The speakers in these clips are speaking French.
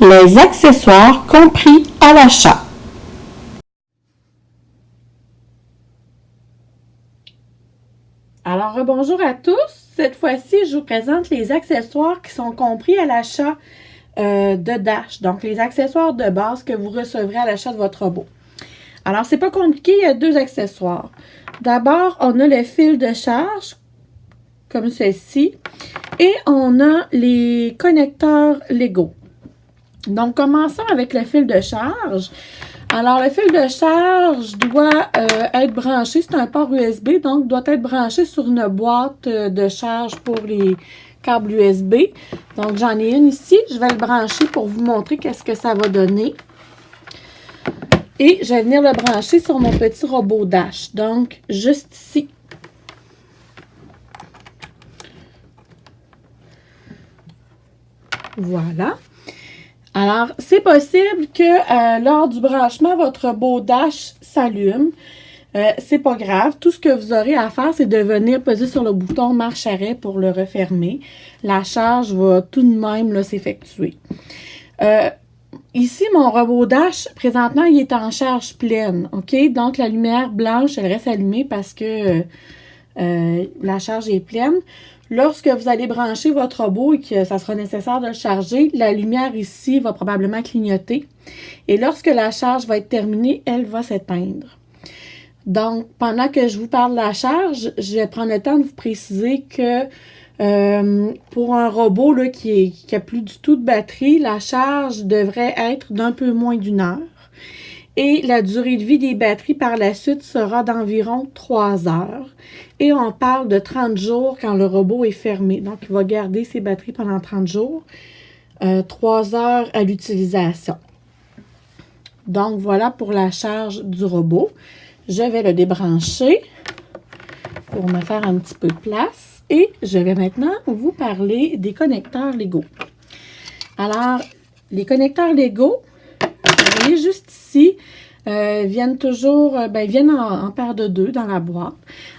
Les accessoires compris à l'achat. Alors, bonjour à tous. Cette fois-ci, je vous présente les accessoires qui sont compris à l'achat euh, de Dash. Donc, les accessoires de base que vous recevrez à l'achat de votre robot. Alors, c'est pas compliqué, il y a deux accessoires. D'abord, on a le fil de charge, comme ceci. Et on a les connecteurs Lego. Donc, commençons avec le fil de charge. Alors, le fil de charge doit euh, être branché, c'est un port USB, donc doit être branché sur une boîte euh, de charge pour les câbles USB. Donc, j'en ai une ici. Je vais le brancher pour vous montrer qu'est-ce que ça va donner. Et je vais venir le brancher sur mon petit robot Dash. Donc, juste ici. Voilà. Alors, c'est possible que euh, lors du branchement, votre beau dash s'allume. Euh, c'est pas grave. Tout ce que vous aurez à faire, c'est de venir poser sur le bouton marche arrêt pour le refermer. La charge va tout de même s'effectuer. Euh, ici, mon robot dash, présentement, il est en charge pleine. OK? Donc, la lumière blanche, elle reste allumée parce que la charge est pleine. Lorsque vous allez brancher votre robot et que ça sera nécessaire de le charger, la lumière ici va probablement clignoter. Et lorsque la charge va être terminée, elle va s'éteindre. Donc, pendant que je vous parle de la charge, je vais prendre le temps de vous préciser que euh, pour un robot là, qui n'a plus du tout de batterie, la charge devrait être d'un peu moins d'une heure. Et la durée de vie des batteries par la suite sera d'environ 3 heures. Et on parle de 30 jours quand le robot est fermé. Donc, il va garder ses batteries pendant 30 jours. 3 euh, heures à l'utilisation. Donc, voilà pour la charge du robot. Je vais le débrancher pour me faire un petit peu de place. Et je vais maintenant vous parler des connecteurs Lego. Alors, les connecteurs Lego, vous voyez juste ici, euh, viennent toujours, euh, ben, viennent en, paire de deux dans la boîte.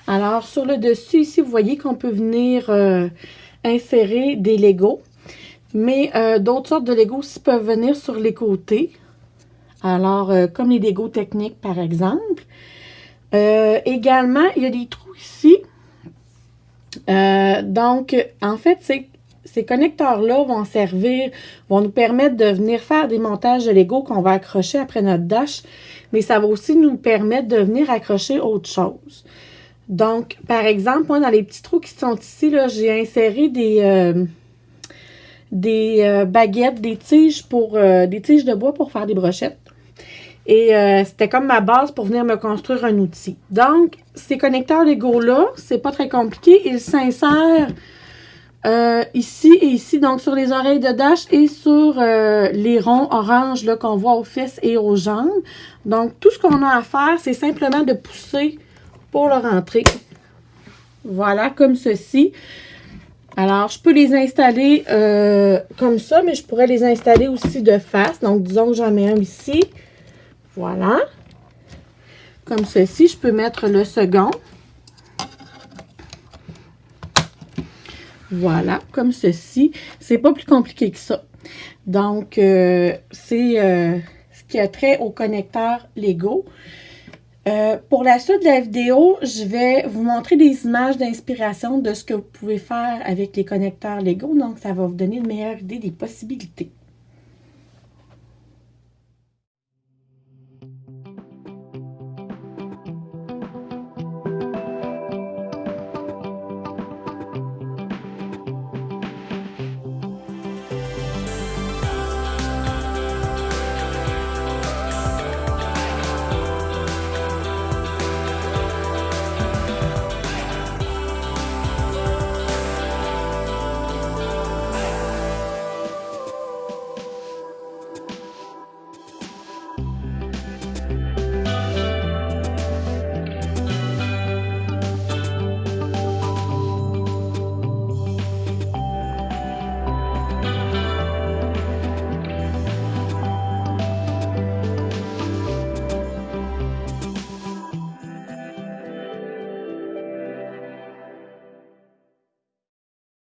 Alors, sur le dessus, ici, vous voyez qu'on peut venir euh, insérer des Legos. Mais d'autres sortes de Legos aussi peuvent venir sur les côtés. Alors, comme les Legos techniques, par exemple. également, il y a des trous ici. donc, en fait, c'est ces connecteurs-là vont servir, vont nous permettre de venir faire des montages de Lego qu'on va accrocher après notre dash, mais ça va aussi nous permettre de venir accrocher autre chose. Donc, par exemple, moi, dans les petits trous qui sont ici, j'ai inséré des, euh, des euh, baguettes, des tiges pour euh, des tiges de bois pour faire des brochettes. Et c'était comme ma base pour venir me construire un outil. Donc, ces connecteurs Lego-là, c'est pas très compliqué. Ils s'insèrent euh, ici et ici, donc sur les oreilles de Dash et sur euh, les ronds orange qu'on voit aux fesses et aux jambes. Donc, tout ce qu'on a à faire, c'est simplement de pousser pour le rentrer. Voilà, comme ceci. Alors, je peux les installer euh, comme ça, mais je pourrais les installer aussi de face. Donc, disons que j'en mets un ici. Voilà. Comme ceci, je peux mettre le second. Voilà, comme ceci. C'est pas plus compliqué que ça. Donc, euh, c'est euh, ce qui a trait au connecteur Lego. Euh, pour la suite de la vidéo, je vais vous montrer des images d'inspiration de ce que vous pouvez faire avec les connecteurs Lego. Donc, ça va vous donner une meilleure idée des possibilités.